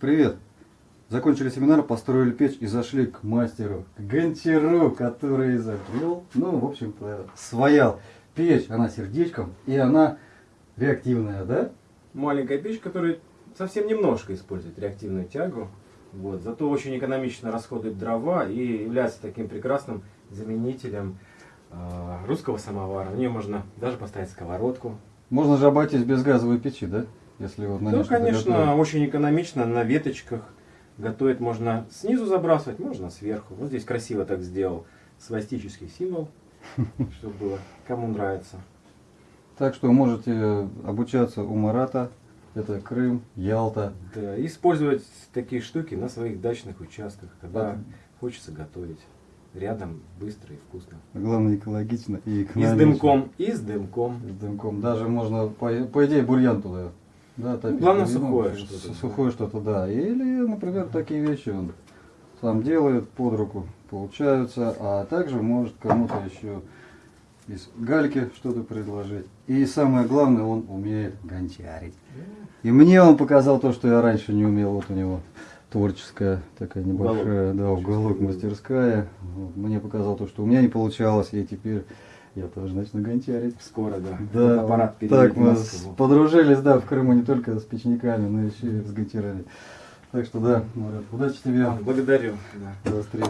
Привет! Закончили семинар, построили печь и зашли к мастеру, к гончару, который изобрел, ну, в общем-то, своял. Печь, она сердечком, и она реактивная, да? Маленькая печь, которая совсем немножко использует реактивную тягу. Вот, зато очень экономично расходует дрова и является таким прекрасным заменителем э, русского самовара. В нее можно даже поставить сковородку. Можно же обойтись без газовой печи, да? Если вот на Ну, конечно, готовить. очень экономично на веточках. Готовить можно снизу забрасывать, можно сверху. Вот здесь красиво так сделал свастический символ, чтобы было кому нравится. Так что можете обучаться у Марата. Это Крым, Ялта. Да, и использовать такие штуки на своих дачных участках, когда Да. хочется готовить. Рядом быстро и вкусно. Главное экологично и И экономично. с дымком, и с дымком. С дымком. Даже можно, по, по идее, бурьян туда. Да, топить. Главное, Ну, сухое что-то, да. Сухое что-то, да. Или, например, такие вещи он сам делает, под руку получаются, а также может кому-то еще из гальки что-то предложить. И самое главное, он умеет гончарить. И мне он показал то, что я раньше не умел. Вот у него творческая такая небольшая, Уголок. да, уголок, мастерская. Вот, Мне показал то, что у меня не получалось, и теперь я тоже начну гончарить. Скоро, да. Да, аппарат так мы подружились, да, в Крыму не только с печниками, но еще и с гончарами. Так что да, Марат, удачи тебе, Благодарю. Да. до встречи.